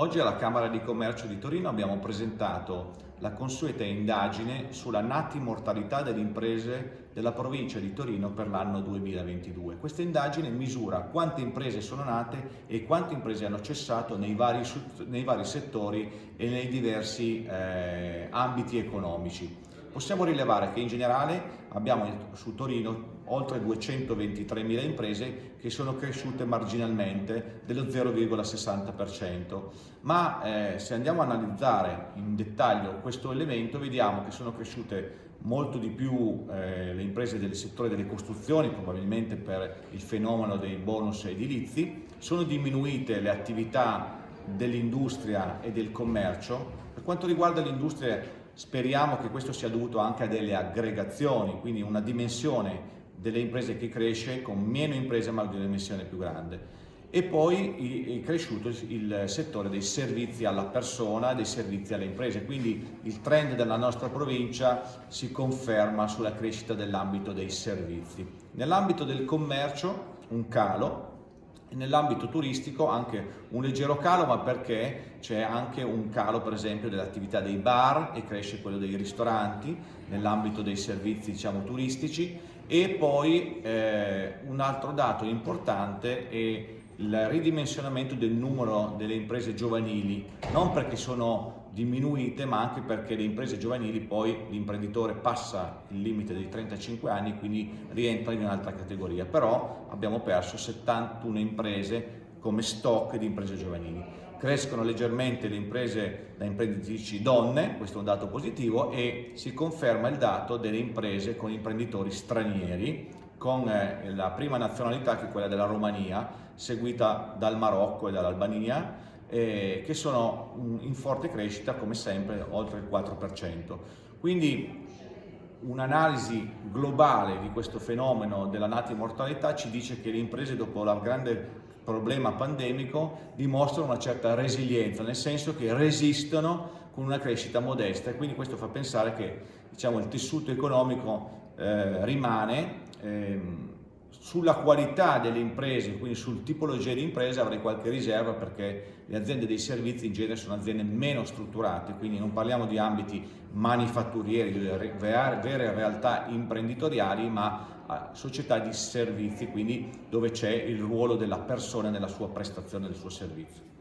Oggi alla Camera di Commercio di Torino abbiamo presentato la consueta indagine sulla nati mortalità delle imprese della provincia di Torino per l'anno 2022. Questa indagine misura quante imprese sono nate e quante imprese hanno cessato nei vari, nei vari settori e nei diversi eh, ambiti economici. Possiamo rilevare che in generale abbiamo su Torino oltre 223.000 imprese che sono cresciute marginalmente dello 0,60%, ma eh, se andiamo a analizzare in dettaglio questo elemento vediamo che sono cresciute molto di più eh, le imprese del settore delle costruzioni, probabilmente per il fenomeno dei bonus edilizi, sono diminuite le attività dell'industria e del commercio. Per quanto riguarda l'industria speriamo che questo sia dovuto anche a delle aggregazioni, quindi una dimensione delle imprese che cresce con meno imprese ma di una dimensione più grande. E poi è cresciuto il settore dei servizi alla persona, dei servizi alle imprese, quindi il trend della nostra provincia si conferma sulla crescita dell'ambito dei servizi. Nell'ambito del commercio un calo, Nell'ambito turistico anche un leggero calo, ma perché c'è anche un calo per esempio dell'attività dei bar e cresce quello dei ristoranti nell'ambito dei servizi diciamo, turistici. E poi eh, un altro dato importante è il ridimensionamento del numero delle imprese giovanili, non perché sono diminuite ma anche perché le imprese giovanili poi l'imprenditore passa il limite dei 35 anni quindi rientra in un'altra categoria, però abbiamo perso 71 imprese come stock di imprese giovanili. Crescono leggermente le imprese da imprenditrici donne, questo è un dato positivo, e si conferma il dato delle imprese con imprenditori stranieri, con eh, la prima nazionalità che è quella della Romania, seguita dal Marocco e dall'Albania, eh, che sono in forte crescita come sempre oltre il 4%. Quindi un'analisi globale di questo fenomeno della nati mortalità ci dice che le imprese dopo il grande problema pandemico dimostrano una certa resilienza, nel senso che resistono con una crescita modesta e quindi questo fa pensare che diciamo, il tessuto economico eh, rimane ehm, sulla qualità delle imprese, quindi sul tipologia di imprese avrei qualche riserva perché le aziende dei servizi in genere sono aziende meno strutturate, quindi non parliamo di ambiti manifatturieri, di vere realtà imprenditoriali, ma società di servizi, quindi dove c'è il ruolo della persona nella sua prestazione del suo servizio.